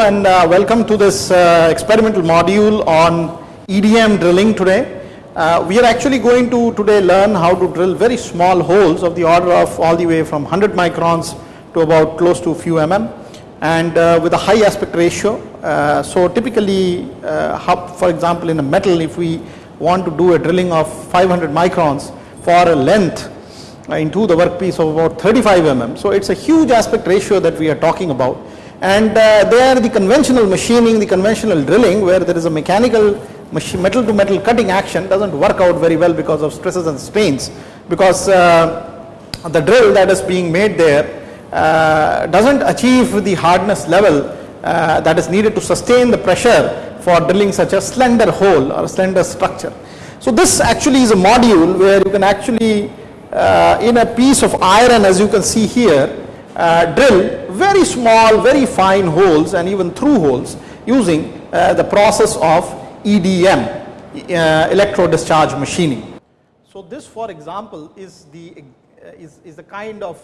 and uh, welcome to this uh, experimental module on EDM drilling today. Uh, we are actually going to today learn how to drill very small holes of the order of all the way from 100 microns to about close to a few mm and uh, with a high aspect ratio. Uh, so typically, uh, for example, in a metal, if we want to do a drilling of 500 microns for a length into the workpiece of about 35 mm. So it's a huge aspect ratio that we are talking about. And uh, there the conventional machining, the conventional drilling where there is a mechanical metal to metal cutting action doesn't work out very well because of stresses and strains because uh, the drill that is being made there uh, doesn't achieve the hardness level uh, that is needed to sustain the pressure for drilling such a slender hole or slender structure. So this actually is a module where you can actually uh, in a piece of iron as you can see here uh, drill very small very fine holes and even through holes using uh, the process of EDM uh, electro discharge machining. So this for example is the uh, is, is the kind of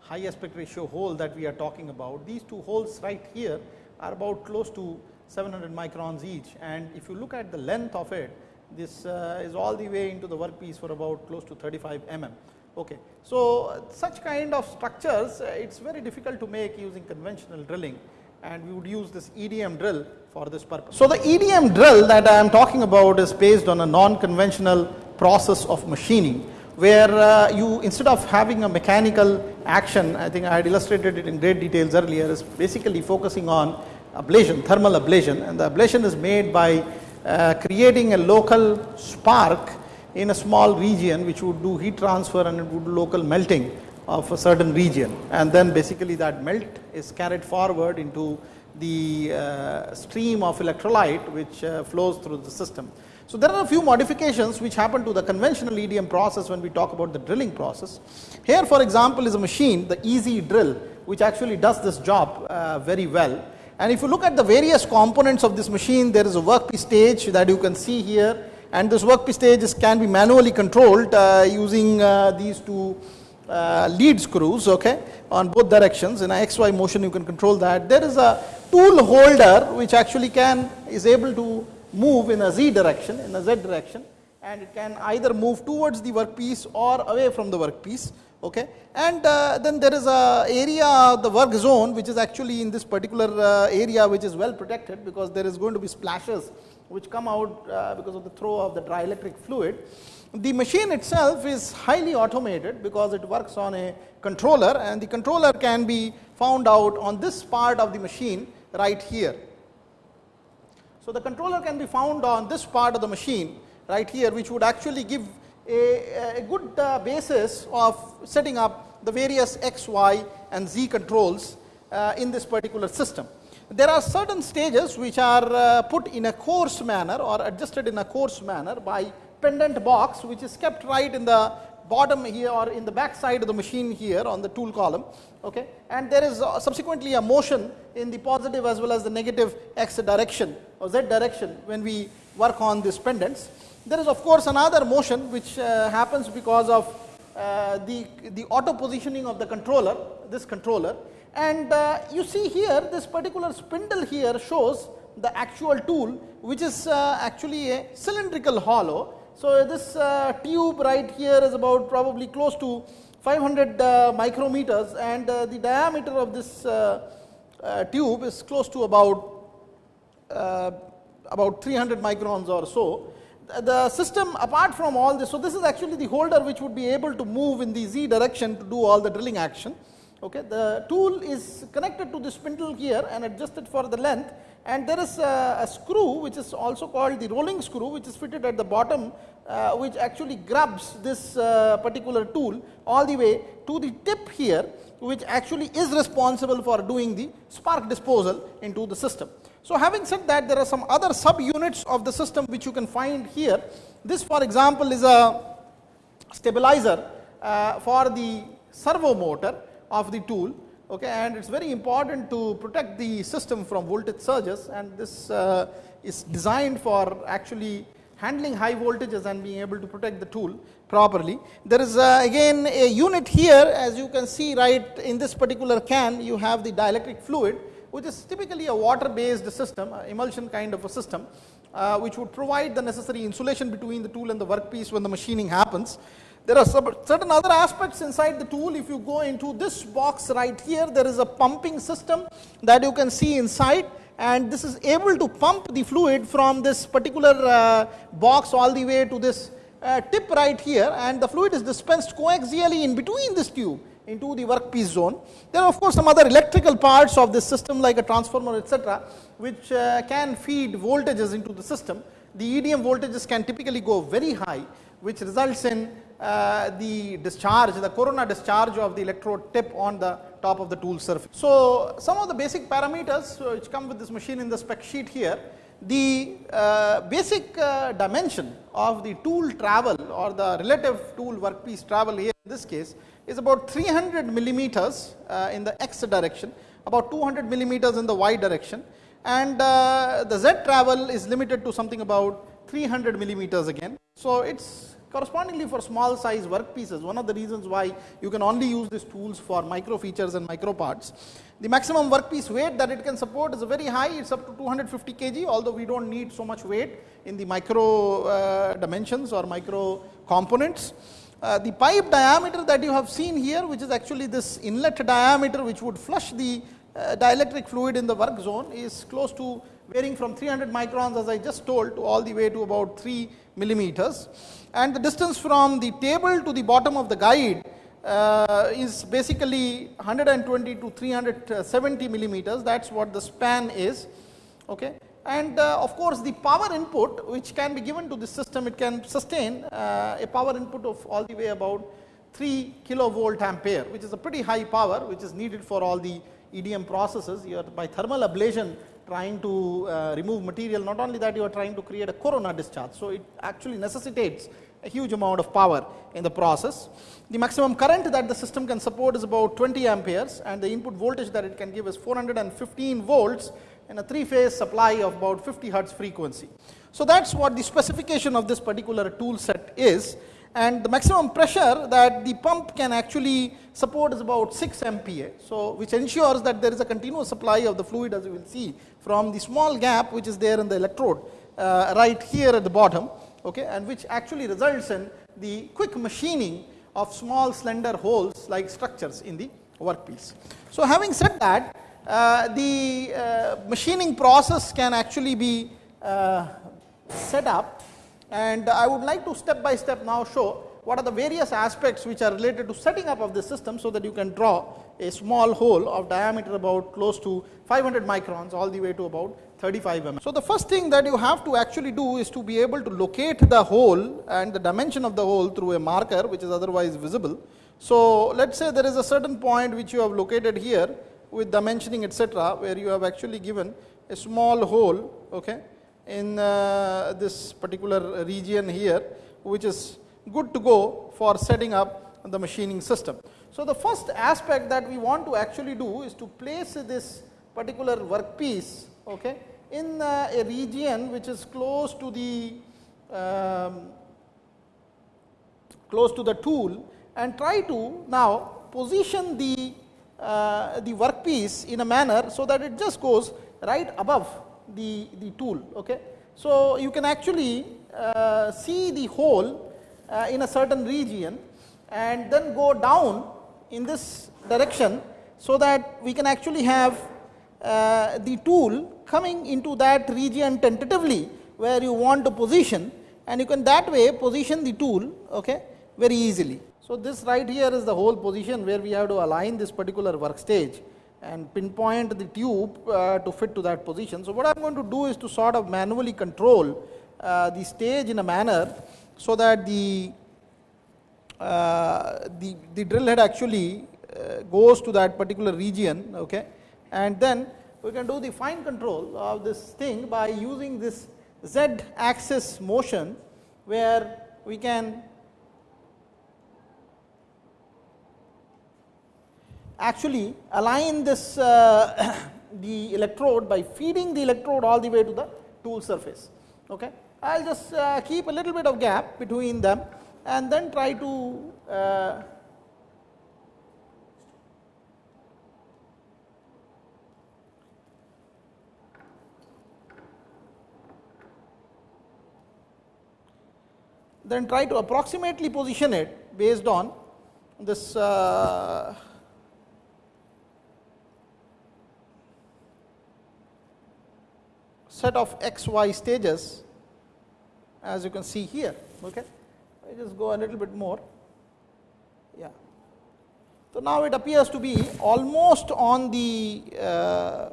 high aspect ratio hole that we are talking about. These two holes right here are about close to 700 microns each and if you look at the length of it this uh, is all the way into the workpiece for about close to 35 mm. Okay. So such kind of structures uh, it's very difficult to make using conventional drilling and we would use this EDM drill for this purpose. So the EDM drill that I am talking about is based on a non-conventional process of machining where uh, you instead of having a mechanical action, I think I had illustrated it in great details earlier, is basically focusing on ablation, thermal ablation and the ablation is made by uh, creating a local spark in a small region which would do heat transfer and it would do local melting of a certain region and then basically that melt is carried forward into the uh, stream of electrolyte which uh, flows through the system. So there are a few modifications which happen to the conventional EDM process when we talk about the drilling process. Here for example is a machine, the Easy Drill, which actually does this job uh, very well. And if you look at the various components of this machine, there is a workpiece stage that you can see here and this workpiece stage is, can be manually controlled uh, using uh, these two uh, lead screws okay on both directions. In a xy motion you can control that. There is a tool holder which actually can is able to move in a z direction in a z direction and it can either move towards the workpiece or away from the workpiece okay. And uh, then there is a area the work zone which is actually in this particular uh, area which is well protected because there is going to be splashes which come out uh, because of the throw of the dielectric fluid the machine itself is highly automated because it works on a controller and the controller can be found out on this part of the machine right here. So the controller can be found on this part of the machine right here which would actually give a, a good uh, basis of setting up the various x, y and z controls uh, in this particular system. There are certain stages which are uh, put in a coarse manner or adjusted in a coarse manner by pendant box which is kept right in the bottom here or in the back side of the machine here on the tool column okay? And there is uh, subsequently a motion in the positive as well as the negative x direction or z direction when we work on these pendants. There is of course another motion which uh, happens because of uh, the the auto positioning of the controller this controller and uh, you see here this particular spindle here shows the actual tool which is uh, actually a cylindrical hollow so this uh, tube right here is about probably close to 500 uh, micrometers and uh, the diameter of this uh, tube is close to about about 300 microns or so. The- The system apart from all this, so this is actually the holder which would be able to move in the z direction to do all the drilling action. Okay, the tool is connected to the spindle here and adjusted for the length and there is a, a screw which is also called the rolling screw which is fitted at the bottom uh, which actually grabs this uh, particular tool all the way to the tip here which actually is responsible for doing the spark disposal into the system. So having said that there are some other sub units of the system which you can find here. This for example is a stabilizer uh, for the servo motor of the tool okay and it's very important to protect the system from voltage surges and this uh, is designed for actually handling high voltages and being able to protect the tool properly. There is uh, again a unit here as you can see right in this particular can you have the dielectric fluid which is typically a water based system, emulsion kind of a system, uh, which would provide the necessary insulation between the tool and the workpiece when the machining happens. There are certain other aspects inside the tool. If you go into this box right here, there is a pumping system that you can see inside and this is able to pump the fluid from this particular uh, box all the way to this uh, tip right here and the fluid is dispensed coaxially in between this tube into the workpiece zone. There are of course some other electrical parts of this system like a transformer etc., which uh, can feed voltages into the system. The EDM voltages can typically go very high which results in uh, the discharge, the corona discharge of the electrode tip on the top of the tool surface. So, some of the basic parameters which come with this machine in the spec sheet here, the uh, basic uh, dimension of the tool travel or the relative tool workpiece travel here in this case is about 300 millimeters uh, in the x direction, about 200 millimeters in the y direction and uh, the z travel is limited to something about 300 millimeters again. So, it is correspondingly for small size workpieces one of the reasons why you can only use these tools for micro features and micro parts. The maximum workpiece weight that it can support is very high it is up to 250 kg although we do not need so much weight in the micro uh, dimensions or micro components. Uh, the pipe diameter that you have seen here which is actually this inlet diameter which would flush the uh, dielectric fluid in the work zone is close to varying from 300 microns as I just told to all the way to about 3 millimeters. And the distance from the table to the bottom of the guide uh, is basically 120 to 370 millimeters that is what the span is. Okay. And uh, of course, the power input which can be given to the system it can sustain uh, a power input of all the way about 3 kilovolt ampere which is a pretty high power which is needed for all the EDM processes. Are by thermal ablation trying to uh, remove material not only that you are trying to create a corona discharge. So, it actually necessitates a huge amount of power in the process. The maximum current that the system can support is about 20 amperes and the input voltage that it can give is 415 volts in a three phase supply of about 50 hertz frequency. So, that is what the specification of this particular tool set is and the maximum pressure that the pump can actually support is about 6 MPa. So, which ensures that there is a continuous supply of the fluid as you will see from the small gap which is there in the electrode uh, right here at the bottom okay, and which actually results in the quick machining of small slender holes like structures in the workpiece. So, having said that uh, the uh, machining process can actually be uh, set up and I would like to step by step now show what are the various aspects which are related to setting up of the system so that you can draw a small hole of diameter about close to 500 microns all the way to about 35 mm. So, the first thing that you have to actually do is to be able to locate the hole and the dimension of the hole through a marker which is otherwise visible. So, let us say there is a certain point which you have located here with dimensioning etc., where you have actually given a small hole okay, in uh, this particular region here which is good to go for setting up the machining system. So, the first aspect that we want to actually do is to place this particular workpiece okay, in uh, a region which is close to the um, close to the tool and try to now position the uh, the workpiece in a manner so that it just goes right above the, the tool. Okay. So, you can actually uh, see the hole uh, in a certain region and then go down in this direction so that we can actually have uh, the tool coming into that region tentatively where you want to position and you can that way position the tool okay, very easily. So, this right here is the hole position where we have to align this particular work stage and pinpoint the tube uh, to fit to that position. So, what I am going to do is to sort of manually control uh, the stage in a manner so that the uh, the, the drill head actually uh, goes to that particular region okay and then we can do the fine control of this thing by using this z axis motion where we can actually align this uh, the electrode by feeding the electrode all the way to the tool surface. Okay. I will just uh, keep a little bit of gap between them and then try to uh, then try to approximately position it based on this uh, set of x y stages as you can see here. Okay. I just go a little bit more. Yeah. So, now it appears to be almost on the uh,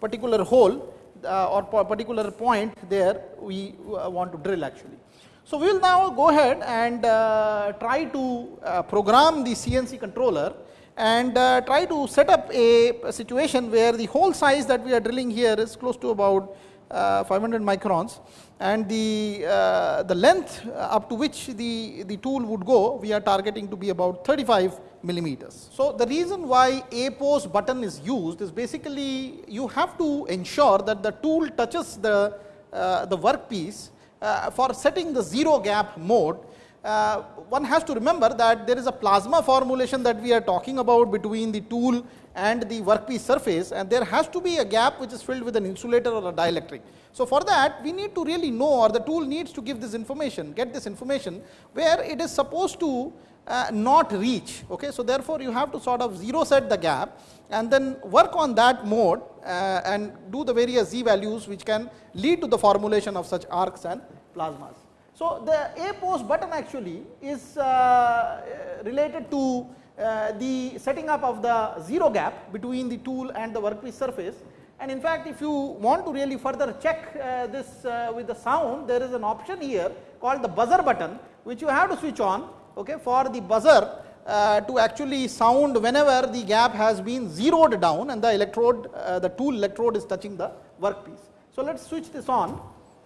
particular hole uh, or particular point there we uh, want to drill actually. So, we will now go ahead and uh, try to uh, program the CNC controller and uh, try to set up a, a, situation where the hole size that we are drilling here is close to about uh, 500 microns and the, uh, the length up to which the, the tool would go we are targeting to be about 35 millimeters. So, the reason why APOS button is used is basically you have to ensure that the tool touches the, uh, the workpiece uh, for setting the zero gap mode uh, one has to remember that there is a plasma formulation that we are talking about between the tool and the workpiece surface and there has to be a gap which is filled with an insulator or a dielectric. So, for that we need to really know or the tool needs to give this information, get this information where it is supposed to uh, not reach. Okay. So, therefore, you have to sort of zero set the gap and then work on that mode uh, and do the various z values which can lead to the formulation of such arcs and plasmas. So, the A post button actually is uh, related to uh, the setting up of the zero gap between the tool and the workpiece surface and in fact, if you want to really further check uh, this uh, with the sound there is an option here called the buzzer button which you have to switch on okay, for the buzzer uh, to actually sound whenever the gap has been zeroed down and the electrode uh, the tool electrode is touching the workpiece. So, let us switch this on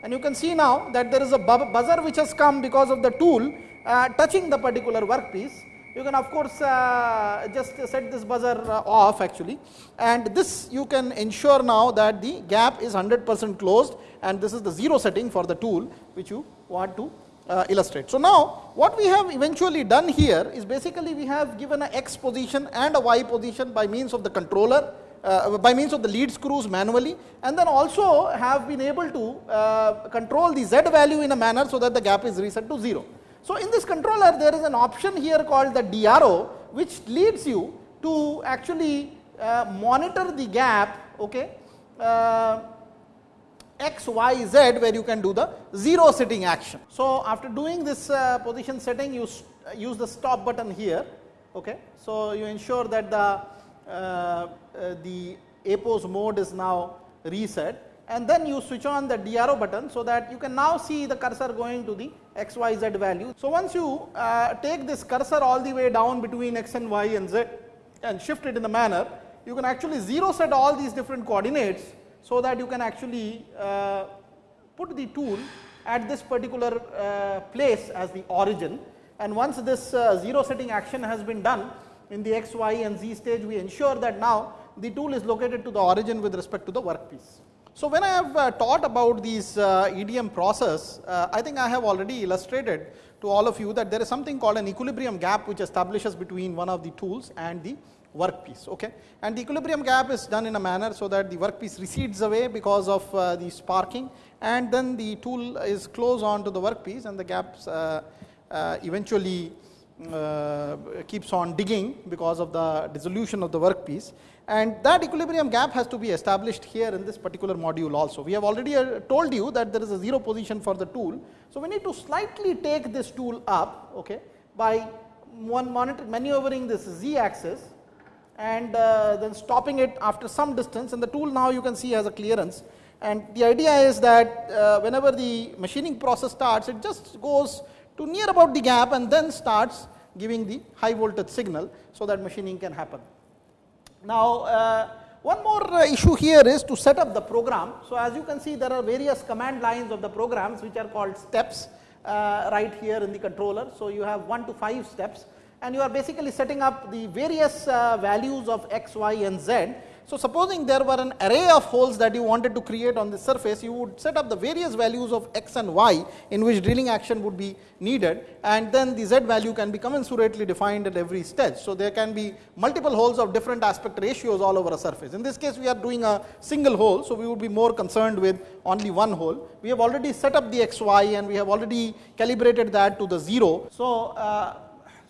and you can see now that there is a buzzer which has come because of the tool uh, touching the particular workpiece. You can of course uh, just set this buzzer uh, off actually and this you can ensure now that the gap is 100 percent closed and this is the zero setting for the tool which you want to uh, illustrate. So, now what we have eventually done here is basically we have given a x position and a y position by means of the controller uh, by means of the lead screws manually and then also have been able to uh, control the z value in a manner so that the gap is reset to 0. So, in this controller there is an option here called the DRO which leads you to actually uh, monitor the gap okay, uh, x, y, z where you can do the 0 setting action. So, after doing this uh, position setting you use the stop button here. Okay. So, you ensure that the uh, uh, the APOS mode is now reset and then you switch on the DRO button so that you can now see the cursor going to the XYZ value. So, once you uh, take this cursor all the way down between X and Y and Z and shift it in the manner, you can actually zero set all these different coordinates so that you can actually uh, put the tool at this particular uh, place as the origin and once this uh, zero setting action has been done in the x, y and z stage we ensure that now the tool is located to the origin with respect to the workpiece. So, when I have uh, taught about these uh, EDM process, uh, I think I have already illustrated to all of you that there is something called an equilibrium gap which establishes between one of the tools and the workpiece. Okay? And the equilibrium gap is done in a manner so that the workpiece recedes away because of uh, the sparking and then the tool is close on to the workpiece and the gaps uh, uh, eventually keeps on digging because of the dissolution of the workpiece and that equilibrium gap has to be established here in this particular module also. We have already uh, told you that there is a zero position for the tool. So, we need to slightly take this tool up okay, by one monitor maneuvering this z axis and uh, then stopping it after some distance and the tool now you can see has a clearance and the idea is that uh, whenever the machining process starts it just goes to near about the gap and then starts giving the high voltage signal so that machining can happen. Now, uh, one more uh, issue here is to set up the program. So, as you can see there are various command lines of the programs which are called steps uh, right here in the controller. So, you have 1 to 5 steps and you are basically setting up the various uh, values of x, y and z So, supposing there were an array of holes that you wanted to create on the surface, you would set up the various values of x and y in which drilling action would be needed and then the z value can be commensurately defined at every stage. So, there can be multiple holes of different aspect ratios all over a surface. In this case, we are doing a single hole, so we would be more concerned with only one hole. We have already set up the x, y and we have already calibrated that to the 0. So, uh,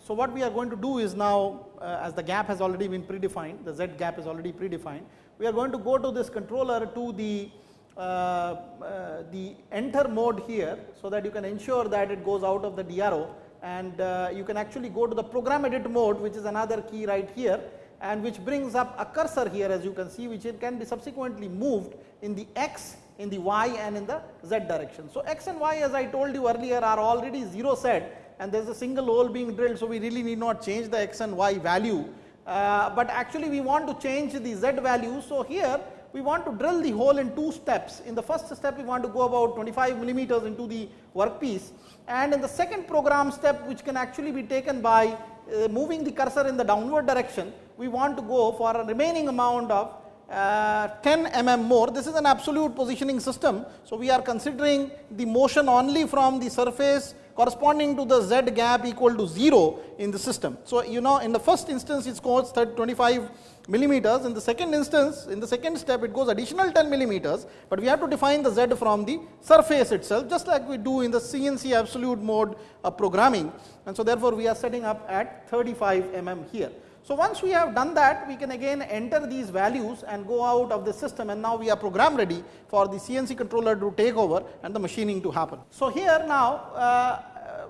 so what we are going to do is now as the gap has already been predefined, the z gap is already predefined, we are going to go to this controller to the uh, uh, the enter mode here, so that you can ensure that it goes out of the DRO and uh, you can actually go to the program edit mode which is another key right here and which brings up a cursor here as you can see which it can be subsequently moved in the x, in the y and in the z direction. So, x and y as I told you earlier are already 0 set and there is a single hole being drilled. So, we really need not change the x and y value, uh, but actually we want to change the z value. So, here we want to drill the hole in two steps. In the first step we want to go about 25 millimeters into the workpiece and in the second program step which can actually be taken by uh, moving the cursor in the downward direction, we want to go for a remaining amount of uh, 10 mm more. This is an absolute positioning system. So, we are considering the motion only from the surface corresponding to the z gap equal to 0 in the system. So, you know in the first instance it goes 25 millimeters, in the second instance in the second step it goes additional 10 millimeters, but we have to define the z from the surface itself just like we do in the CNC absolute mode of programming and so therefore, we are setting up at 35 mm here. So, once we have done that we can again enter these values and go out of the system and now we are program ready for the CNC controller to take over and the machining to happen. So, here now uh,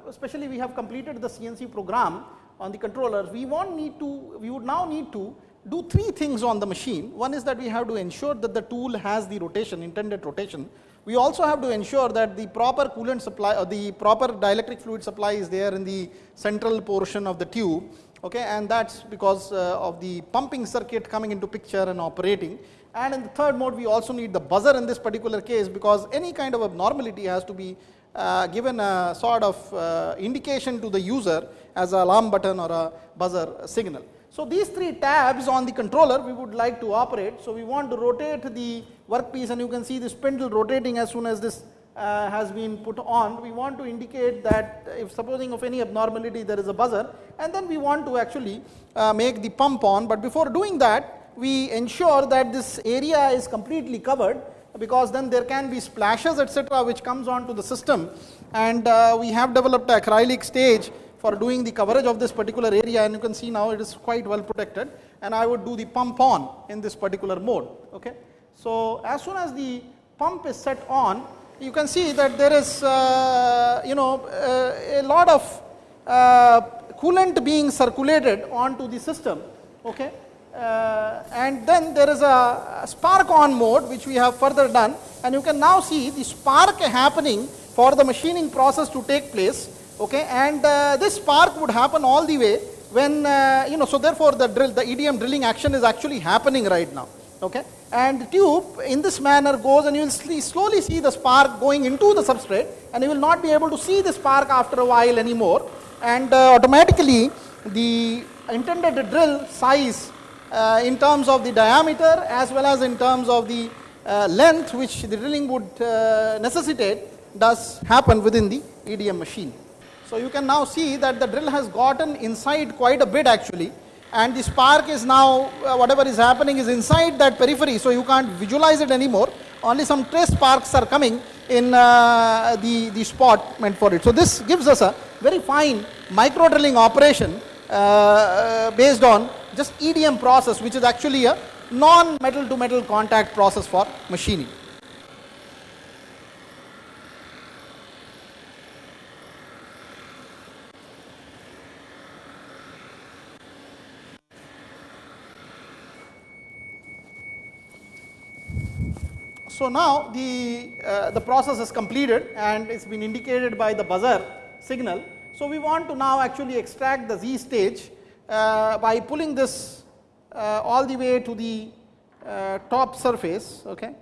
especially we have completed the CNC program on the controllers we want need to we would now need to do three things on the machine. One is that we have to ensure that the tool has the rotation intended rotation. We also have to ensure that the proper coolant supply or the proper dielectric fluid supply is there in the central portion of the tube okay, and that is because uh, of the pumping circuit coming into picture and operating. And in the third mode we also need the buzzer in this particular case because any kind of abnormality has to be uh, given a sort of uh, indication to the user as an alarm button or a buzzer signal. So, these three tabs on the controller we would like to operate. So, we want to rotate the workpiece and you can see the spindle rotating as soon as this uh, has been put on, we want to indicate that if supposing of any abnormality there is a buzzer and then we want to actually uh, make the pump on, but before doing that we ensure that this area is completely covered because then there can be splashes etc which comes on to the system and uh, we have developed a acrylic stage for doing the coverage of this particular area and you can see now it is quite well protected and I would do the pump on in this particular mode. Okay. So, as soon as the pump is set on you can see that there is uh, you know uh, a lot of uh, coolant being circulated onto the system okay? Uh, and then there is a spark on mode which we have further done. And you can now see the spark happening for the machining process to take place okay? And uh, this spark would happen all the way when uh, you know so therefore the drill the EDM drilling action is actually happening right now okay and the tube in this manner goes and you will slowly see the spark going into the substrate and you will not be able to see the spark after a while anymore and uh, automatically the intended drill size uh, in terms of the diameter as well as in terms of the uh, length which the drilling would uh, necessitate does happen within the EDM machine. So you can now see that the drill has gotten inside quite a bit actually and the spark is now uh, whatever is happening is inside that periphery so you can't visualize it anymore only some trace sparks are coming in uh, the, the spot meant for it. So this gives us a very fine micro drilling operation uh, uh based on just EDM process which is actually a non metal to metal contact process for machining. So now the, uh, the process is completed and it's been indicated by the buzzer signal. So we want to now actually extract the Z stage uh, by pulling this uh, all the way to the uh, top surface okay?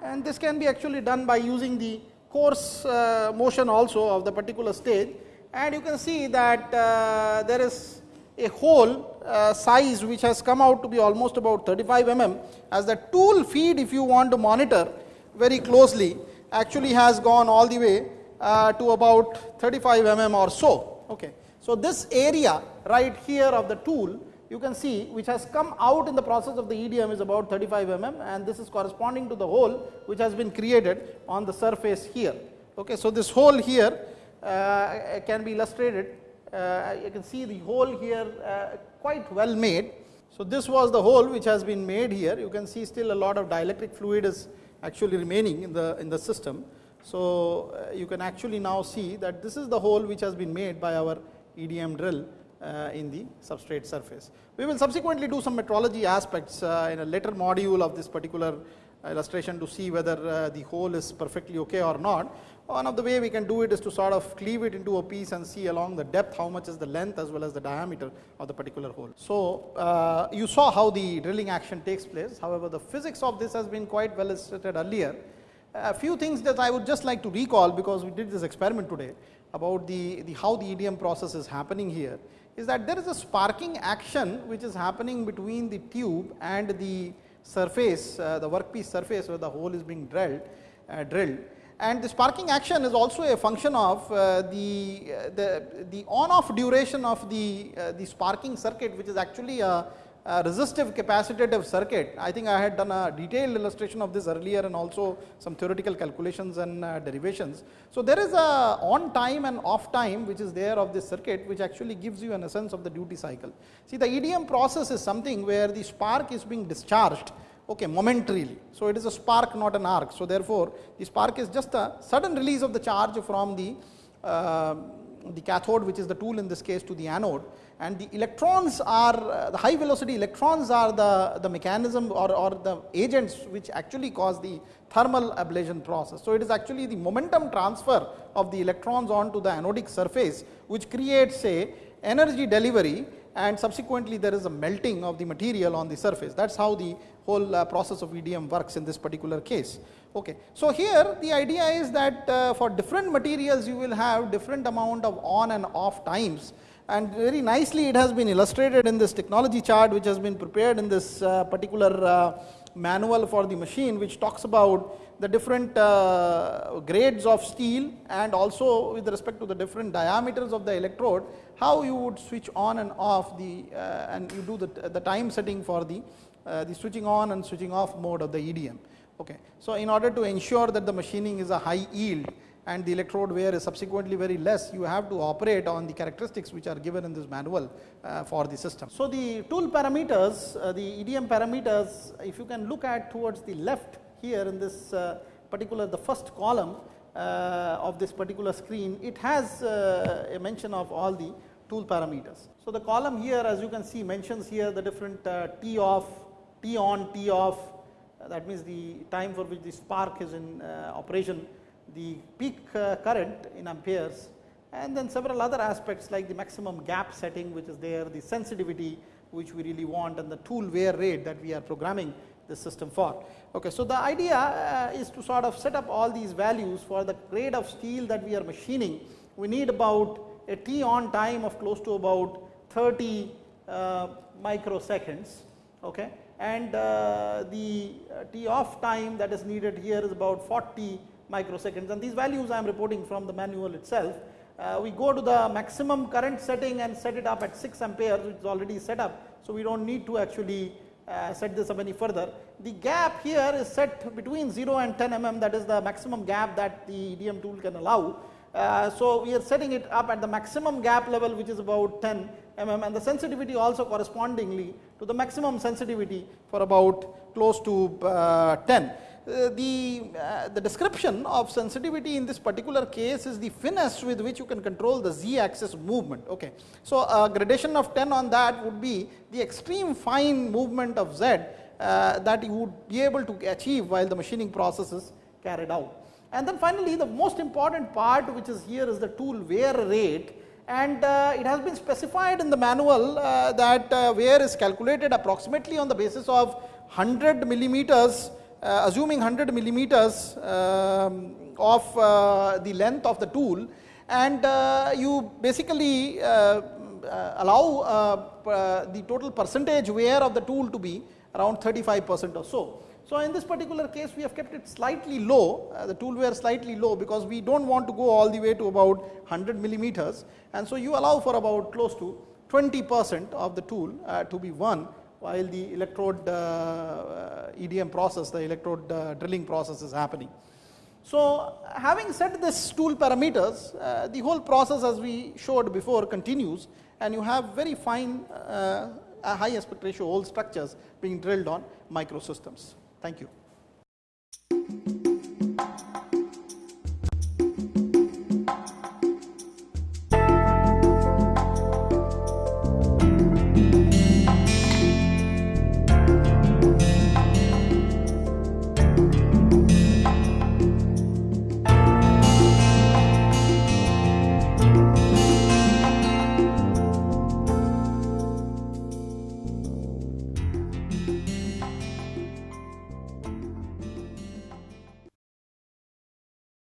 And this can be actually done by using the coarse uh, motion also of the particular stage. And you can see that uh, there is a hole uh, size which has come out to be almost about 35 mm as the tool feed if you want to monitor very closely actually has gone all the way uh, to about 35 mm or so. Okay. So, this area right here of the tool you can see which has come out in the process of the EDM is about 35 mm and this is corresponding to the hole which has been created on the surface here. Okay. So, this hole here uh, can be illustrated uh, you can see the hole here uh, quite well made. So, this was the hole which has been made here you can see still a lot of dielectric fluid is actually remaining in the in the system. So, uh, you can actually now see that this is the hole which has been made by our EDM drill uh, in the substrate surface. We will subsequently do some metrology aspects uh, in a later module of this particular illustration to see whether uh, the hole is perfectly okay or not. One of the way we can do it is to sort of cleave it into a piece and see along the depth how much is the length as well as the diameter of the particular hole. So, uh, you saw how the drilling action takes place. However, the physics of this has been quite well illustrated earlier. A few things that I would just like to recall because we did this experiment today about the, the how the EDM process is happening here is that there is a sparking action which is happening between the tube and the surface, uh, the workpiece surface where the hole is being drilled, uh, drilled. And the sparking action is also a function of uh, the, uh, the, the on off duration of the, uh, the sparking circuit which is actually a uh, resistive capacitative circuit. I think I had done a detailed illustration of this earlier and also some theoretical calculations and uh, derivations. So, there is a on time and off time which is there of this circuit which actually gives you an essence of the duty cycle. See the EDM process is something where the spark is being discharged okay, momentarily. So, it is a spark not an arc. So, therefore, the spark is just a sudden release of the charge from the, uh, the cathode which is the tool in this case to the anode and the electrons are uh, the high velocity electrons are the, the mechanism or, or the agents which actually cause the thermal ablation process. So, it is actually the momentum transfer of the electrons onto the anodic surface which creates a energy delivery and subsequently there is a melting of the material on the surface. That is how the whole uh, process of EDM works in this particular case. Okay. So, here the idea is that uh, for different materials you will have different amount of on and off times and very nicely it has been illustrated in this technology chart which has been prepared in this uh, particular uh, manual for the machine which talks about the different uh, grades of steel and also with respect to the different diameters of the electrode how you would switch on and off the uh, and you do the, the time setting for the uh, the switching on and switching off mode of the EDM. Okay. So, in order to ensure that the machining is a high yield and the electrode wear is subsequently very less, you have to operate on the characteristics which are given in this manual uh, for the system. So, the tool parameters, uh, the EDM parameters, if you can look at towards the left here in this uh, particular the first column uh, of this particular screen, it has uh, a mention of all the tool parameters. So, the column here as you can see mentions here the different uh, T off, T on, T off, that means the time for which the spark is in operation the peak uh, current in amperes and then several other aspects like the maximum gap setting which is there, the sensitivity which we really want and the tool wear rate that we are programming the system for. Okay, so, the idea uh, is to sort of set up all these values for the grade of steel that we are machining. We need about a T on time of close to about 30 uh, microseconds okay, and uh, the uh, T off time that is needed here is about 40 microseconds and these values I am reporting from the manual itself. We go to the maximum current setting and set it up at 6 amperes which is already set up. So, we do not need to actually uh, set this up any further. The gap here is set between 0 and 10 mm that is the maximum gap that the EDM tool can allow. Uh, so, we are setting it up at the maximum gap level which is about 10 mm and the sensitivity also correspondingly to the maximum sensitivity for about close to uh, 10. Uh, the, uh, the description of sensitivity in this particular case is the finesse with which you can control the z axis movement. Okay. So, a gradation of 10 on that would be the extreme fine movement of z uh, that you would be able to achieve while the machining process is carried out. And then finally, the most important part which is here is the tool wear rate and uh, it has been specified in the manual uh, that uh, wear is calculated approximately on the basis of 100 millimeters uh, assuming 100 millimeters um, of uh, the length of the tool and uh, you basically allow the total percentage wear of the tool to be around 35 percent or so. So, in this particular case we have kept it slightly low, uh, the tool wear slightly low because we do not want to go all the way to about 100 millimeters and so you allow for about close to 20 percent of the tool uh, to be won while the electrode uh, EDM process, the electrode drilling process is happening. So, having set this tool parameters, uh, the whole process as we showed before continues and you have very fine uh, high aspect ratio hole structures being drilled on microsystems. Thank you.